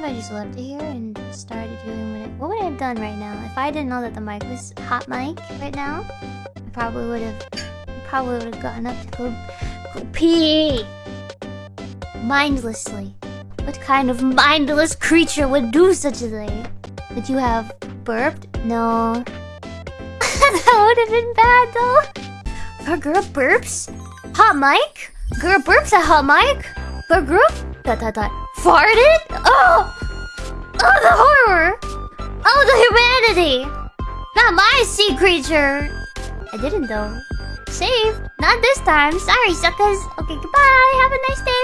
If I just left it here and started doing what what would I have done right now? If I didn't know that the mic was hot mic right now, I probably would have probably would have gotten up to go, go pee mindlessly. What kind of mindless creature would do such a thing? Would you have burped? No. that would have been bad though. Our girl burps? Hot mic? Girl burps at hot mic? Girl group? Dot dot dot. Farted? Oh! Oh, the horror! Oh, the humanity! Not my sea creature! I didn't though. Saved. Not this time. Sorry, suckers. Okay, goodbye. Have a nice day.